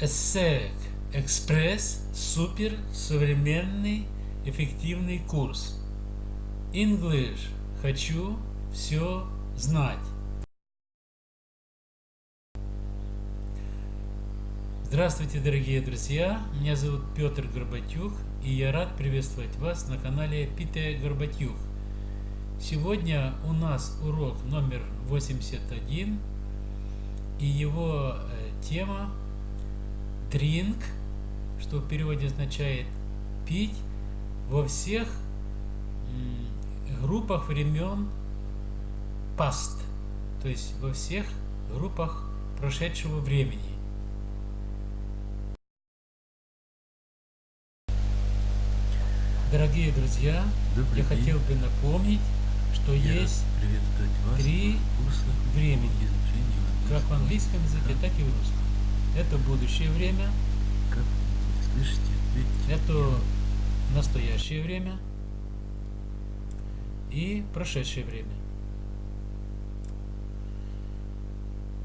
ESSEC Экспресс супер современный эффективный курс. English. Хочу все знать. Здравствуйте, дорогие друзья! Меня зовут Петр Горбатюк, и я рад приветствовать вас на канале Пите Горбатюк. Сегодня у нас урок номер 81, и его э, тема Drink – что в переводе означает пить во всех группах времен past, то есть во всех группах прошедшего времени. Дорогие друзья, Добрый я день. хотел бы напомнить, что я есть три времени, как в английском языке, так и в русском. Это будущее время, Слышите? Это настоящее время и прошедшее время.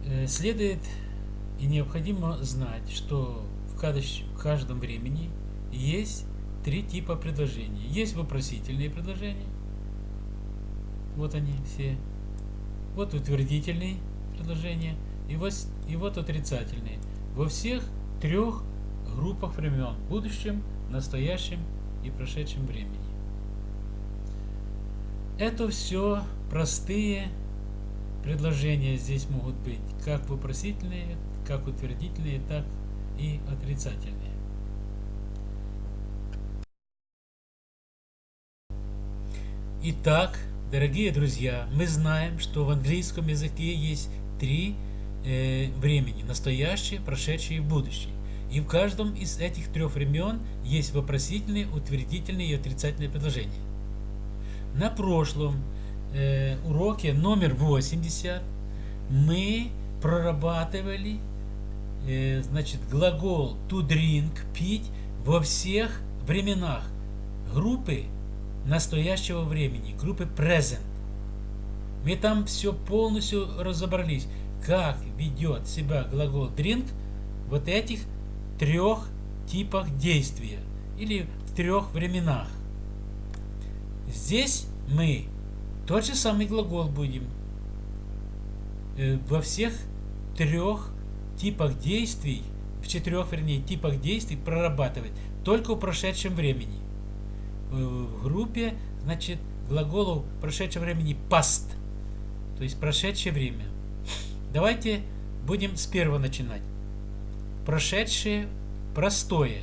Э, следует и необходимо знать, что в каждом времени есть три типа предложений. Есть вопросительные предложения. Вот они все. Вот утвердительные предложения. И вот, и вот отрицательные. Во всех трех группах времен, будущем, настоящем и прошедшем времени. Это все простые предложения здесь могут быть, как вопросительные, как утвердительные, так и отрицательные. Итак, дорогие друзья, мы знаем, что в английском языке есть три э, времени. Настоящее, прошедшее и будущее. И в каждом из этих трех времен есть вопросительные, утвердительные и отрицательные предложения. На прошлом э, уроке номер 80 мы прорабатывали э, значит, глагол to drink, пить во всех временах группы настоящего времени, группы present. Мы там все полностью разобрались, как ведет себя глагол drink вот этих трех типах действия или в трех временах. Здесь мы тот же самый глагол будем э, во всех трех типах действий, в четырех, вернее, типах действий прорабатывать, только в прошедшем времени. Э, в группе, значит, глаголу прошедшего времени past, то есть прошедшее время. Давайте будем с первого начинать прошедшее простое.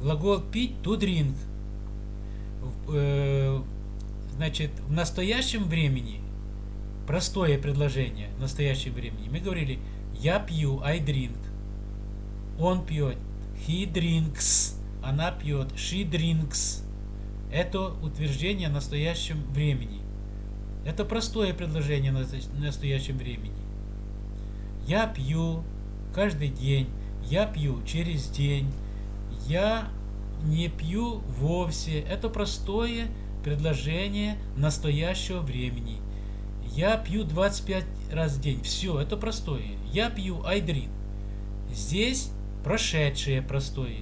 Глагол пить to drink. Э, значит, в настоящем времени простое предложение в настоящем времени. Мы говорили я пью, I drink. Он пьет, he drinks. Она пьет, she drinks. Это утверждение в настоящем времени. Это простое предложение в настоящем времени. Я пью, каждый день, я пью через день, я не пью вовсе. Это простое предложение настоящего времени. Я пью 25 раз в день. Все, это простое. Я пью drink. Здесь прошедшее простое.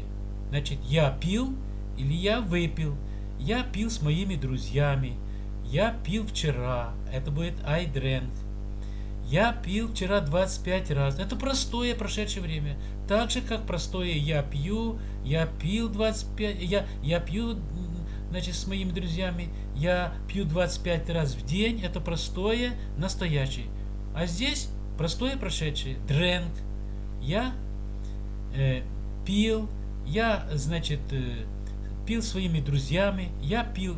Значит, я пил или я выпил. Я пил с моими друзьями. Я пил вчера. Это будет I drank. Я пил вчера 25 раз. Это простое прошедшее время. Так же, как простое я пью, я пил 25, я, я пью значит, с моими друзьями, я пью 25 раз в день. Это простое, настоящее. А здесь простое прошедшее. Drank. Я э, пил, я, значит, э, пил своими друзьями, я пил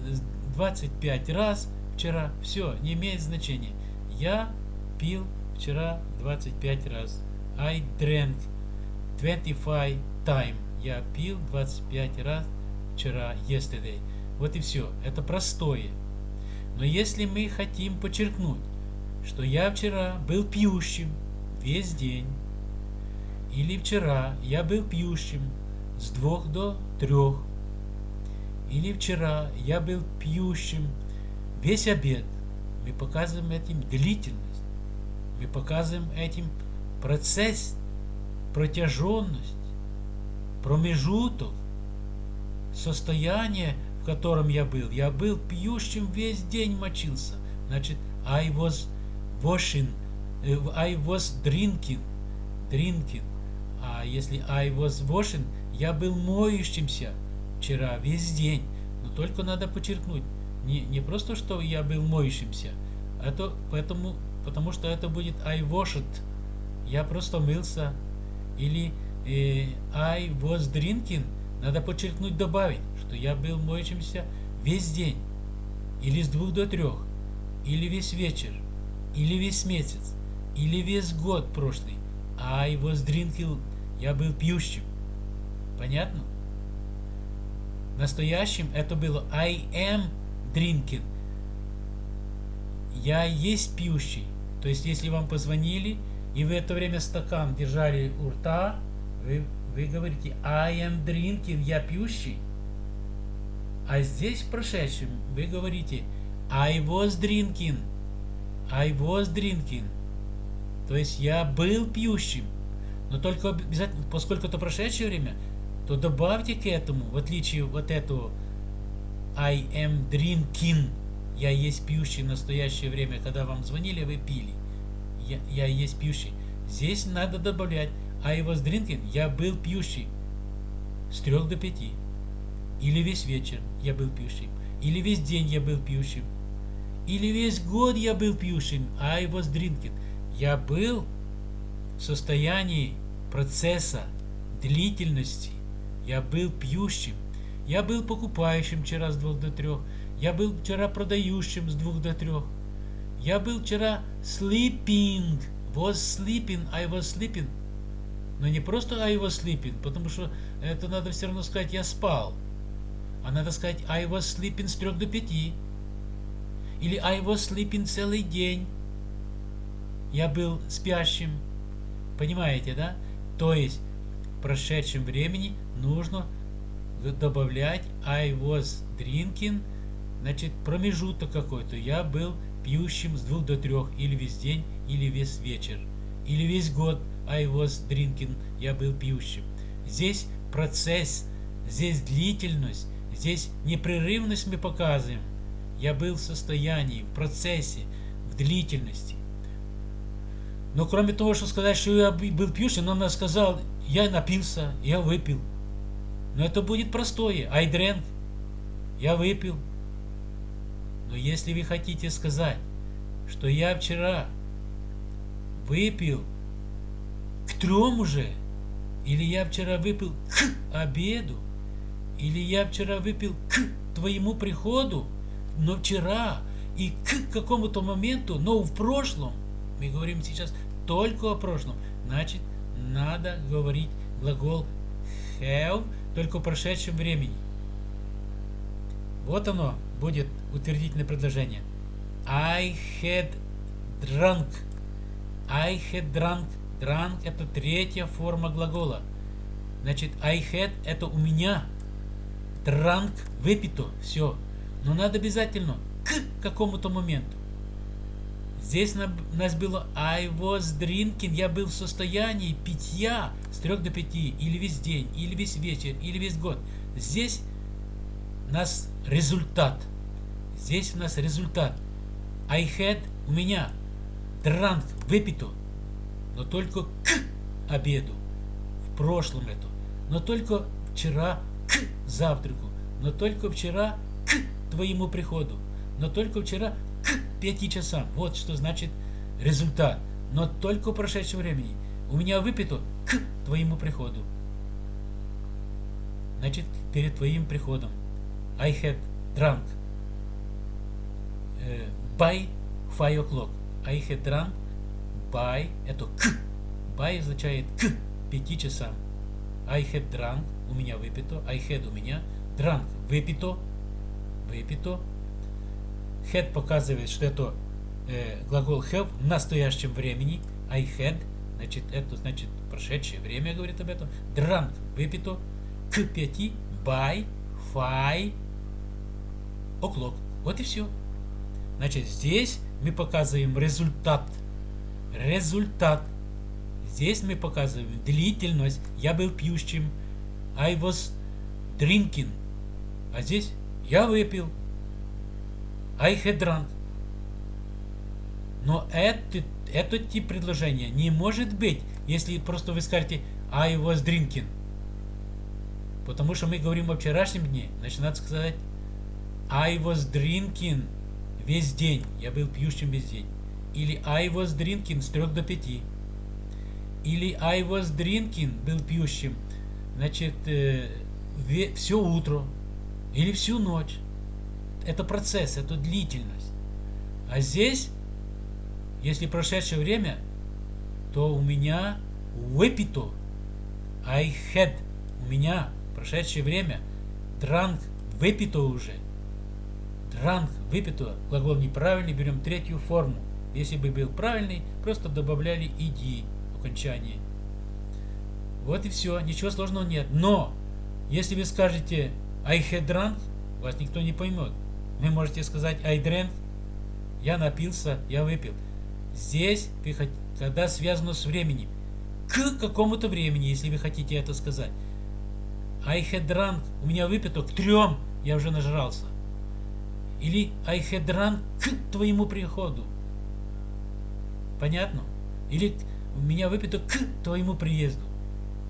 25 раз вчера. Все, не имеет значения. Я пил вчера 25 раз. I drank 25 time. Я пил 25 раз вчера, yesterday. Вот и все. Это простое. Но если мы хотим подчеркнуть, что я вчера был пьющим весь день, или вчера я был пьющим с двух до трех, или вчера я был пьющим весь обед, мы показываем этим длительность. Мы показываем этим процесс, протяженность, промежуток, состояние, в котором я был. Я был пьющим, весь день мочился. Значит, I was washing, э, I was drinking, drinking. А если I was washing, я был моющимся вчера, весь день. Но только надо подчеркнуть, не, не просто, что я был моющимся, это поэтому, потому что это будет I washed. Я просто мылся. Или э, I was drinking. Надо подчеркнуть, добавить, что я был моющимся весь день. Или с двух до трех. Или весь вечер. Или весь месяц. Или весь год прошлый. I was drinking. Я был пьющим. Понятно? Настоящим это было I am drinking. Я есть пьющий. То есть, если вам позвонили, и вы это время стакан держали у рта, вы, вы говорите I am drinking, я пьющий. А здесь в прошедшем вы говорите I was drinking, I was drinking. То есть я был пьющим. Но только обязательно, поскольку это прошедшее время, то добавьте к этому, в отличие от этого I am drinking, я есть пьющий в настоящее время, когда вам звонили, вы пили. Я, я есть пьющий. Здесь надо добавлять I was drinking, я был пьющий с трех до пяти. Или весь вечер я был пьющим. Или весь день я был пьющим. Или весь год я был пьющим. I was drinking. Я был в состоянии процесса длительности я был пьющим. Я был покупающим вчера с двух до трех. Я был вчера продающим с двух до трех. Я был вчера sleeping. Was sleeping. I was sleeping. Но не просто I was sleeping, потому что это надо все равно сказать я спал. А надо сказать I was sleeping с трех до пяти. Или I was sleeping целый день. Я был спящим. Понимаете, да? То есть прошедшем времени нужно добавлять I was drinking, значит промежуток какой-то. Я был пьющим с двух до трех, или весь день, или весь вечер, или весь год I was drinking, я был пьющим. Здесь процесс, здесь длительность, здесь непрерывность мы показываем. Я был в состоянии, в процессе, в длительности. Но кроме того, что сказать, что я был пьющим, он сказал, я напился, я выпил. Но это будет простое. I drank. Я выпил. Но если вы хотите сказать, что я вчера выпил к трем уже, или я вчера выпил к обеду, или я вчера выпил к твоему приходу, но вчера и к какому-то моменту, но в прошлом, мы говорим сейчас только о прошлом, значит, надо говорить глагол have только в прошедшем времени. Вот оно будет утвердительное предложение. I had drunk. I had drunk. Drunk это третья форма глагола. Значит, I had это у меня. Drunk выпито. Все. Но надо обязательно к какому-то моменту. Здесь у нас было I was drinking, я был в состоянии питья с 3 до 5, или весь день, или весь вечер, или весь год. Здесь нас результат. Здесь у нас результат. I had у меня drunk, выпито, но только к обеду. В прошлом это. Но только вчера к завтраку. Но только вчера к твоему приходу. Но только вчера 5 часам. Вот что значит результат. Но только в прошедшем времени. У меня выпито к твоему приходу. Значит, перед твоим приходом. I had drunk uh, by 5 o'clock. I had drunk by, это к. By означает к 5 часам. I had drunk, у меня выпито. I had у меня. Drunk, выпито. Выпито had показывает, что это э, глагол have в настоящем времени. I had, значит, это значит прошедшее время говорит об этом. Drunk, выпито. К пяти, by, five, o'clock. Вот и все. Значит, здесь мы показываем результат. Результат. Здесь мы показываем длительность. Я был пьющим. I was drinking. А здесь я выпил. Drunk. Но этот, этот тип предложения не может быть, если просто вы скажете I was drinking. Потому что мы говорим о вчерашнем дне. Значит, надо сказать I was drinking весь день. Я был пьющим весь день. Или I was drinking с 3 до 5. Или I was drinking был пьющим. Значит, э, все утро. Или всю ночь. Это процесс, это длительность. А здесь, если прошедшее время, то у меня выпито. I had. У меня прошедшее время. Drank. Выпито уже. Drank. Выпито. Глагол неправильный. Берем третью форму. Если бы был правильный, просто добавляли иди в окончании. Вот и все. Ничего сложного нет. Но, если вы скажете I had drunk, вас никто не поймет. Вы можете сказать I drank, я напился, я выпил. Здесь, когда связано с временем, к какому-то времени, если вы хотите это сказать. I had drunk, у меня выпито к трем, я уже нажрался. Или I had drunk к твоему приходу. Понятно? Или у меня выпито к твоему приезду.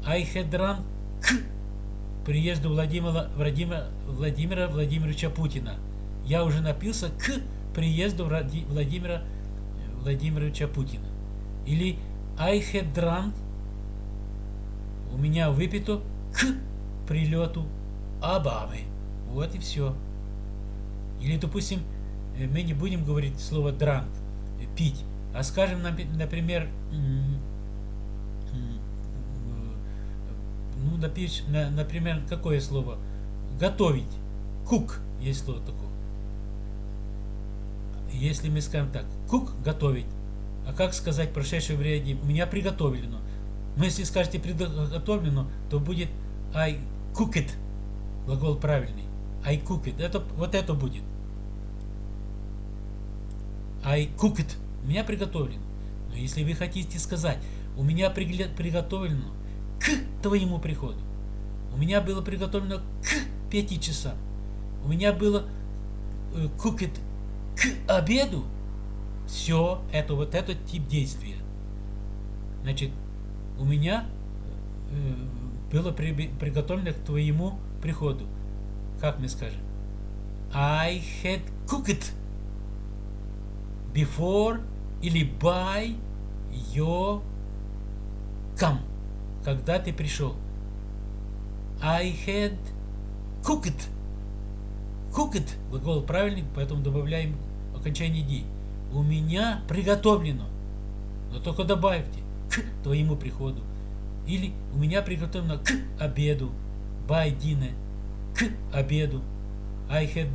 I had drunk к приезду Владимира, Владимира, Владимира Владимировича Путина. Я уже напился к приезду Владимира Владимировича Путина. Или I had drunk у меня выпито к прилету Обамы. Вот и все. Или, допустим, э, мы не будем говорить слово drunk, э, пить, а скажем, например, ну, например, какое слово? Готовить. Кук есть слово такое. Если мы скажем так, кук готовить, а как сказать прошедшее время? У меня приготовлено. Но если скажете приготовлено, то будет I cook it. Глагол правильный. I cook it. Это, вот это будет. I cook it. У меня приготовлено. Но если вы хотите сказать, у меня приготовлено к твоему приходу. У меня было приготовлено к пяти часам. У меня было э, cook it к обеду. Все это вот этот тип действия. Значит, у меня э, было приготовлено к твоему приходу. Как мы скажем? I had cooked before или by your come. Когда ты пришел. I had cooked. Cooked. Глагол правильный, поэтому добавляем окончание D. У меня приготовлено. Но только добавьте к твоему приходу. Или у меня приготовлено к обеду. By dinner. К обеду. I had,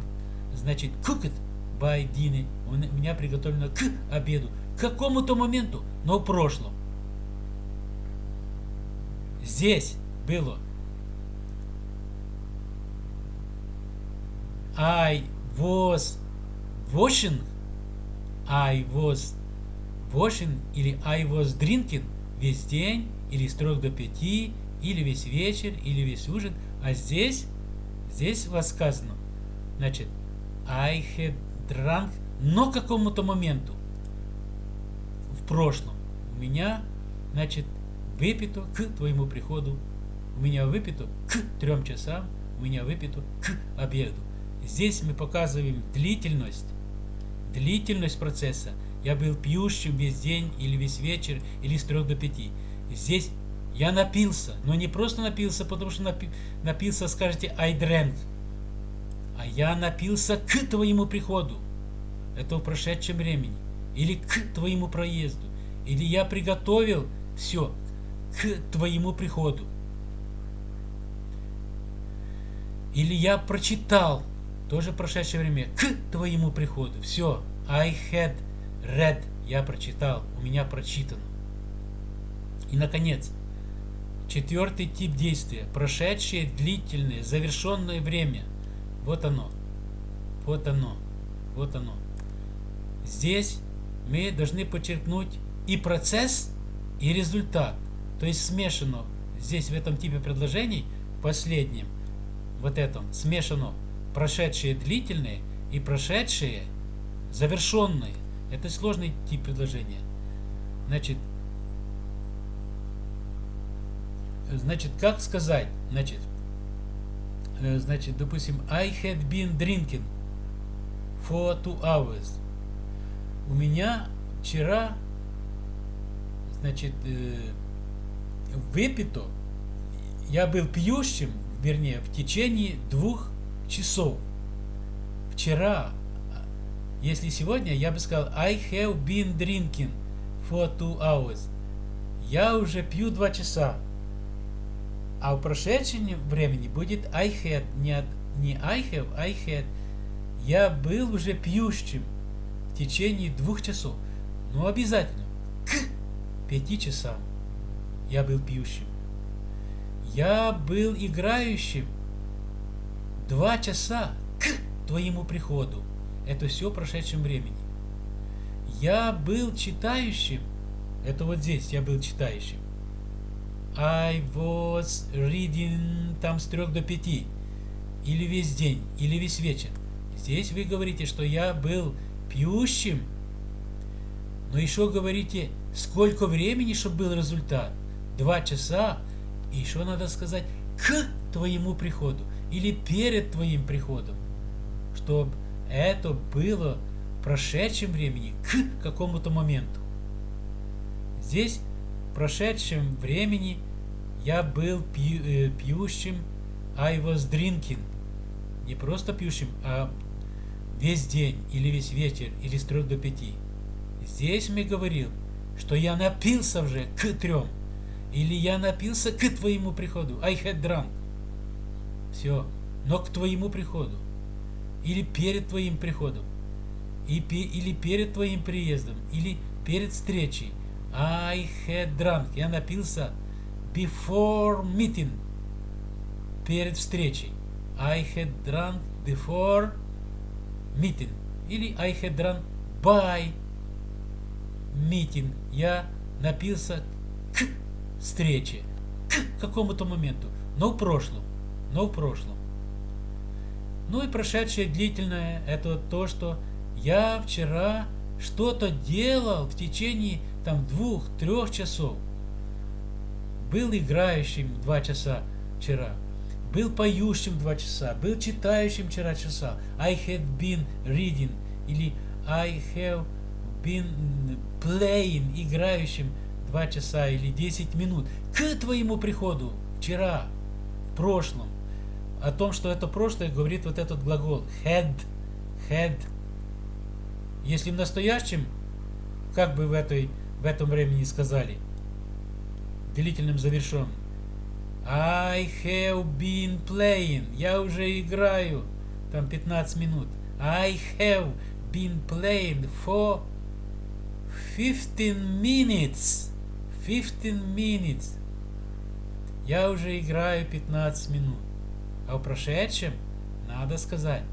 значит, cooked by dinner. У меня приготовлено к обеду. К какому-то моменту, но в прошлом. Здесь было I was washing I was washing или I was drinking весь день, или с трех до пяти, или весь вечер, или весь ужин. А здесь, здесь вас сказано, значит, I had drunk, но к какому-то моменту, в прошлом, у меня, значит, выпито к твоему приходу, у меня выпито к трем часам, у меня выпито к обеду. Здесь мы показываем длительность длительность процесса. Я был пьющим весь день или весь вечер, или с трех до пяти. Здесь я напился, но не просто напился, потому что напи напился, скажете, I drank. А я напился к твоему приходу. Это в прошедшем времени. Или к твоему проезду. Или я приготовил все к твоему приходу. Или я прочитал тоже прошедшее время, к твоему приходу. Все, I had read, я прочитал, у меня прочитано. И, наконец, четвертый тип действия, прошедшее длительное, завершенное время. Вот оно, вот оно, вот оно. Здесь мы должны подчеркнуть и процесс, и результат. То есть смешано здесь в этом типе предложений, в последнем, вот этом, смешано прошедшие длительные и прошедшие завершенные. Это сложный тип предложения. Значит, значит, как сказать? Значит, э, значит, допустим, I had been drinking for two hours. У меня вчера, значит, э, выпито, я был пьющим, вернее, в течение двух часов. Вчера, если сегодня, я бы сказал I have been drinking for two hours. Я уже пью два часа. А в прошедшем времени будет I had, не, не I have, I had. Я был уже пьющим в течение двух часов. Но обязательно к пяти часам я был пьющим. Я был играющим два часа к твоему приходу. Это все в прошедшем времени. Я был читающим. Это вот здесь я был читающим. I was reading там с трех до пяти. Или весь день, или весь вечер. Здесь вы говорите, что я был пьющим. Но еще говорите, сколько времени, чтобы был результат. Два часа. И еще надо сказать, к твоему приходу. Или перед твоим приходом. Чтобы это было в прошедшем времени, к какому-то моменту. Здесь в прошедшем времени я был пью, э, пьющим, I was drinking. Не просто пьющим, а весь день, или весь вечер, или с трех до пяти. Здесь мы говорил, что я напился уже к трем. Или я напился к твоему приходу. I had drunk. Все. Но к твоему приходу. Или перед твоим приходом. Или перед твоим приездом. Или перед встречей. I had drunk. Я напился before meeting. Перед встречей. I had drunk before meeting. Или I had drunk by meeting. Я напился к встрече. К какому-то моменту. Но в прошлом. Но в прошлом. Ну и прошедшее длительное, это то, что я вчера что-то делал в течение там двух-трех часов. Был играющим два часа вчера, был поющим два часа, был читающим вчера часа. I had been reading или I have been playing, играющим два часа или десять минут к твоему приходу вчера, в прошлом о том, что это прошлое, говорит вот этот глагол had, had. Если в настоящем, как бы в, этой, в этом времени сказали, длительным завершенным, I have been playing, я уже играю, там 15 минут. I have been playing for 15 minutes. 15 minutes. Я уже играю 15 минут. А в прошедшем надо сказать,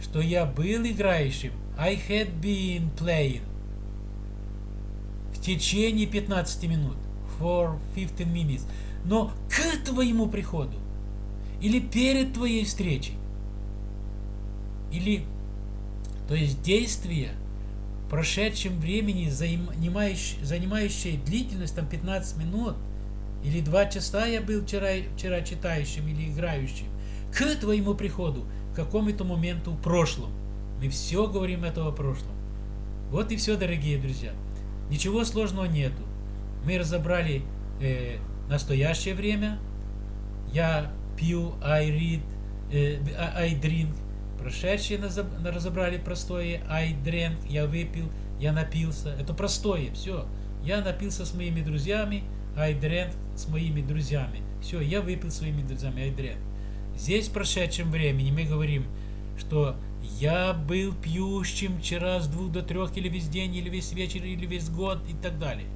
что я был играющим. I had been playing. В течение 15 минут. For 15 minutes. Но к твоему приходу. Или перед твоей встречей. Или, то есть действие в прошедшем времени, занимающее, занимающее длительность там 15 минут, или 2 часа я был вчера, вчера читающим или играющим, к твоему приходу, к какому-то моменту в прошлом. Мы все говорим этого прошлом. Вот и все, дорогие друзья. Ничего сложного нету. Мы разобрали э, настоящее время. Я пью, I read, э, I drink. Прошедшее разобрали простое. I drank, я выпил, я напился. Это простое, все. Я напился с моими друзьями. I drank с моими друзьями. Все, я выпил своими друзьями. I drank. Здесь в прошедшем времени мы говорим, что я был пьющим вчера с двух до трех, или весь день, или весь вечер, или весь год, и так далее.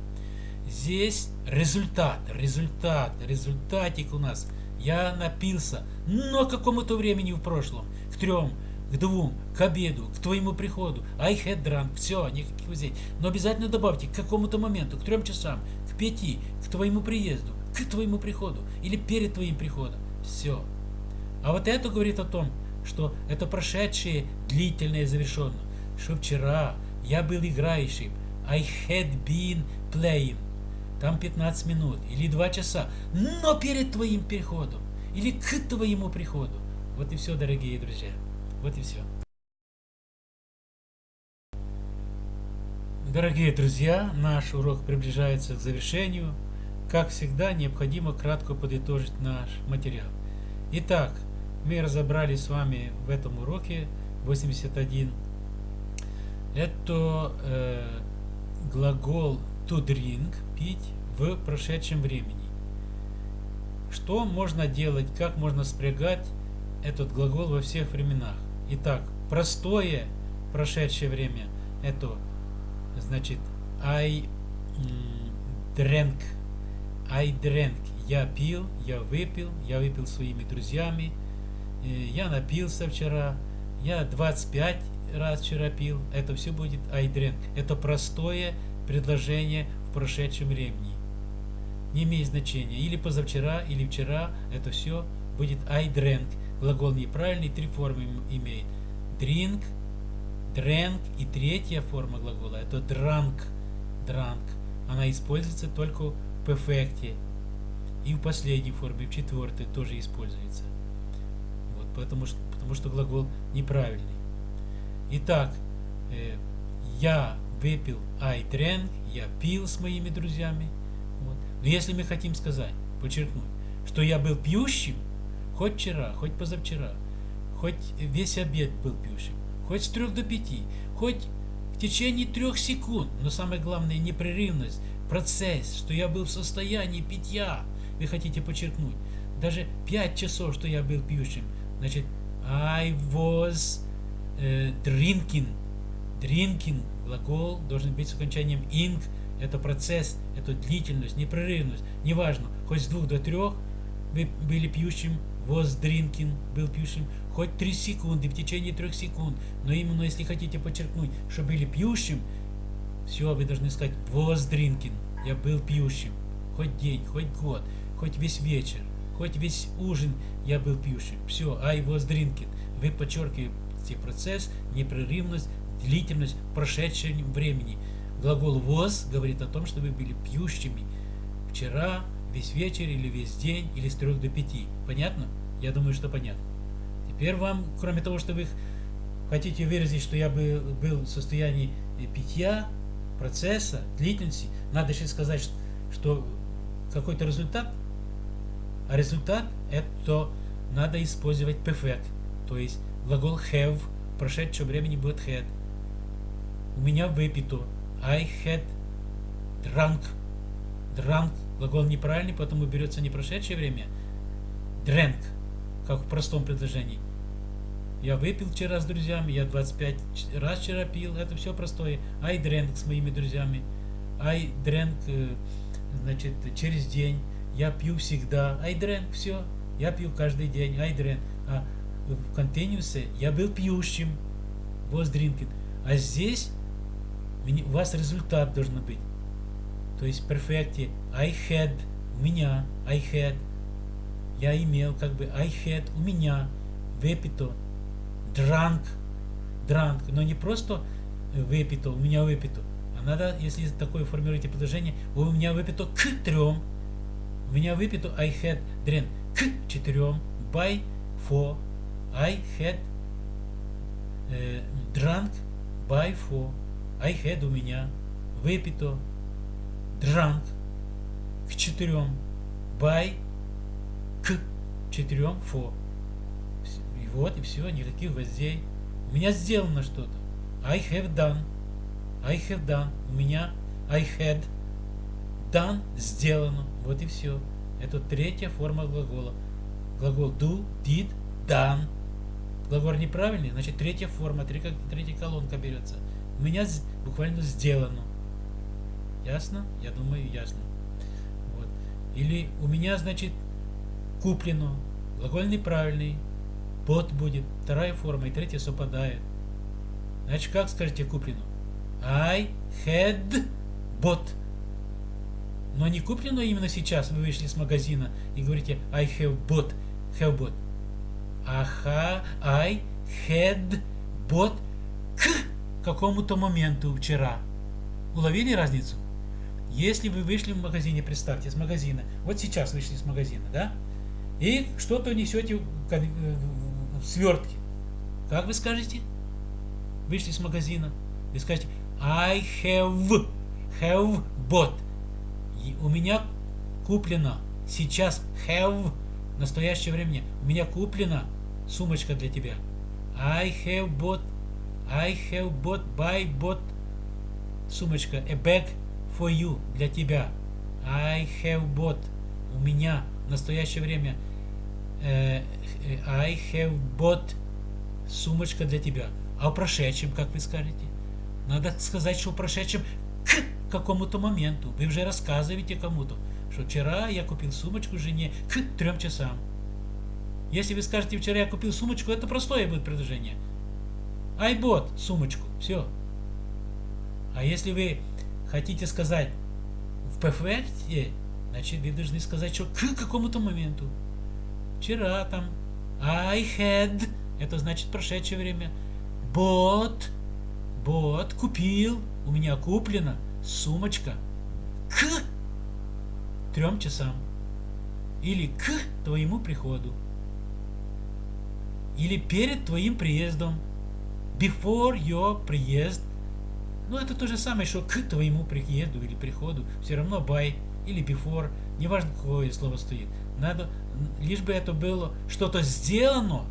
Здесь результат, результат, результатик у нас. Я напился, но какому-то времени в прошлом, к трем, к двум, к обеду, к твоему приходу. I had drunk. Все, никаких взять. Но обязательно добавьте к какому-то моменту, к трем часам, к пяти, к твоему приезду, к твоему приходу или перед твоим приходом. Все. А вот это говорит о том, что это прошедшее, длительное, завершенное. Что вчера я был играющим. I had been playing. Там 15 минут или 2 часа. Но перед твоим приходом. Или к твоему приходу. Вот и все, дорогие друзья. Вот и все. Дорогие друзья, наш урок приближается к завершению. Как всегда, необходимо кратко подытожить наш материал. Итак, мы разобрали с вами в этом уроке 81. Это э, глагол to drink, пить в прошедшем времени. Что можно делать, как можно спрягать этот глагол во всех временах? Итак, простое прошедшее время это значит I drank. I drank. Я пил, я выпил, я выпил своими друзьями, я напился вчера, я 25 раз вчера пил. Это все будет I drank. Это простое предложение в прошедшем времени. Не имеет значения. Или позавчера, или вчера. Это все будет I drank. Глагол неправильный, три формы имеет. Drink, drank и третья форма глагола это drank. Drank. Она используется только в перфекте. И в последней форме, в четвертой тоже используется. Потому, что, потому что глагол неправильный. Итак, э, я выпил I drank, я пил с моими друзьями. Вот. Но если мы хотим сказать, подчеркнуть, что я был пьющим, Хоть вчера, хоть позавчера, хоть весь обед был пьющим, хоть с трех до пяти, хоть в течение трех секунд, но самое главное непрерывность, процесс, что я был в состоянии питья, вы хотите подчеркнуть, даже пять часов, что я был пьющим, значит, I was uh, drinking, drinking, глагол должен быть с окончанием ing, это процесс, это длительность, непрерывность, неважно, хоть с двух до трех вы были пьющим was drinking, был пьющим, хоть 3 секунды, в течение 3 секунд. Но именно если хотите подчеркнуть, что были пьющим, все, вы должны сказать was drinking, я был пьющим. Хоть день, хоть год, хоть весь вечер, хоть весь ужин я был пьющим. Все, I was drinking. Вы подчеркиваете процесс, непрерывность, длительность прошедшего времени. Глагол was говорит о том, что вы были пьющими вчера, весь вечер или весь день, или с 3 до 5. Понятно? Я думаю, что понятно. Теперь вам, кроме того, что вы хотите выразить, что я бы был в состоянии питья, процесса, длительности, надо еще сказать, что, что какой-то результат, а результат это надо использовать perfect, то есть глагол have в прошедшем времени будет had. У меня выпито. I had drunk. Drunk Глагол неправильный, поэтому берется не прошедшее время. Drank, как в простом предложении. Я выпил вчера с друзьями, я 25 раз вчера пил, это все простое. I drank с моими друзьями. I drank, э, значит, через день. Я пью всегда. I все. Я пью каждый день. I. А в континуусе я был пьющим. Was drinking. А здесь у вас результат должен быть. То есть в перфекте I had, у меня, I had, я имел, как бы I had, у меня, выпито, drunk, drunk, но не просто выпито, у меня выпито, а надо, если такое формируете предложение, у меня выпито к трем, у меня выпито I had drink к четырем, by four, I had э, drunk by four, I had у меня выпито drunk к четырем, by к четырем, for. И вот, и все, никаких гвоздей. У меня сделано что-то. I have done. I have done. У меня I had done сделано. Вот и все. Это третья форма глагола. Глагол do, did, done. Глагол неправильный, значит третья форма, третья, колонка берется. У меня буквально сделано. Ясно? Я думаю, ясно. Вот. Или у меня, значит, куплено. Глагол неправильный. bought будет, вторая форма и третья совпадает. Значит, как скажете куплену? I had bought. Но не куплено именно сейчас, вы вышли с магазина и говорите I have bought, have bought. Аха, I had bought к какому-то моменту вчера. Уловили разницу? Если вы вышли в магазине, представьте, с магазина, вот сейчас вышли с магазина, да, и что-то несете в свертке, как вы скажете? Вышли с магазина, вы скажете I have, have bought. И у меня куплено сейчас have, в настоящее время, у меня куплена сумочка для тебя. I have bought, I have bought, buy, bought, сумочка, a bag for you, для тебя. I have bought, у меня в настоящее время uh, I have bought, сумочка для тебя. А в прошедшем, как вы скажете? Надо сказать, что в прошедшем к какому-то моменту. Вы уже рассказываете кому-то, что вчера я купил сумочку жене к трем часам. Если вы скажете, вчера я купил сумочку, это простое будет предложение. Bought сумочку. Все. А если вы хотите сказать в перфекте, значит вы должны сказать, что к какому-то моменту. Вчера там I had, это значит прошедшее время. Bought, bought, купил, у меня куплена сумочка к трем часам. Или к твоему приходу. Или перед твоим приездом. Before your приезд ну, это то же самое, что к твоему приезду или приходу. Все равно by или before, неважно, какое слово стоит. Надо, лишь бы это было что-то сделано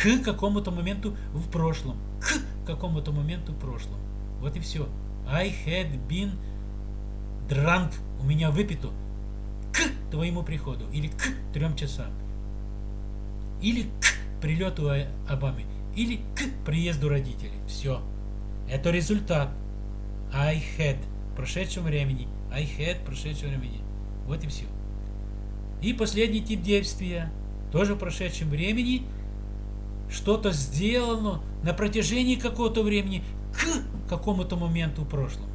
к какому-то моменту в прошлом. К какому-то моменту в прошлом. Вот и все. I had been drunk. У меня выпито к твоему приходу. Или к трем часам. Или к прилету Обамы. Или к приезду родителей. Все. Это результат. I had прошедшем времени. I had прошедшем времени. Вот и все. И последний тип действия. Тоже в прошедшем времени. Что-то сделано на протяжении какого-то времени к какому-то моменту в прошлом.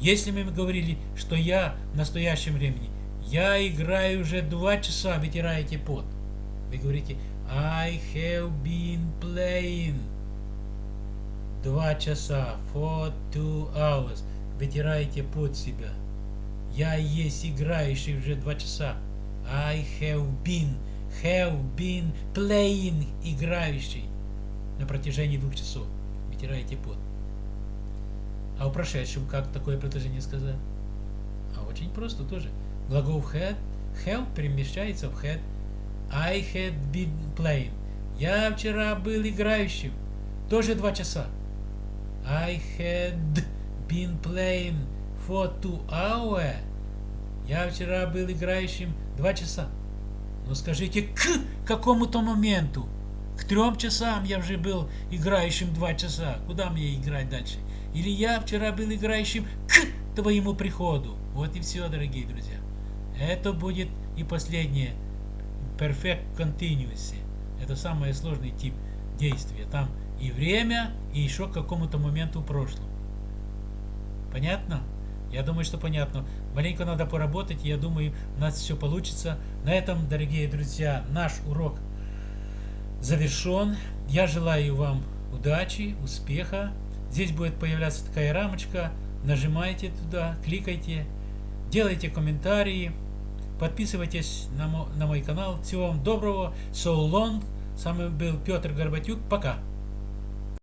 Если мы говорили, что я в настоящем времени, я играю уже два часа, вытираете пот. Вы говорите, I have been playing Два часа. For two hours. Вытираете под себя. Я есть играющий уже два часа. I have been, have been playing, играющий на протяжении двух часов. Вытираете пот. А в прошедшем как такое предложение сказать? А очень просто тоже. Глагол had, have перемещается в had. I had been playing. Я вчера был играющим. Тоже два часа. I had been playing for two hours. Я вчера был играющим два часа. Но скажите, к какому-то моменту? К трем часам я уже был играющим два часа. Куда мне играть дальше? Или я вчера был играющим к твоему приходу. Вот и все, дорогие друзья. Это будет и последнее. Perfect Continuous. Это самый сложный тип действия. Там и время, и еще к какому-то моменту в прошлом. Понятно? Я думаю, что понятно. Маленько надо поработать, я думаю, у нас все получится. На этом, дорогие друзья, наш урок завершен. Я желаю вам удачи, успеха. Здесь будет появляться такая рамочка. Нажимайте туда, кликайте, делайте комментарии, подписывайтесь на мой, на мой канал. Всего вам доброго. So long. С вами был Петр Горбатюк. Пока.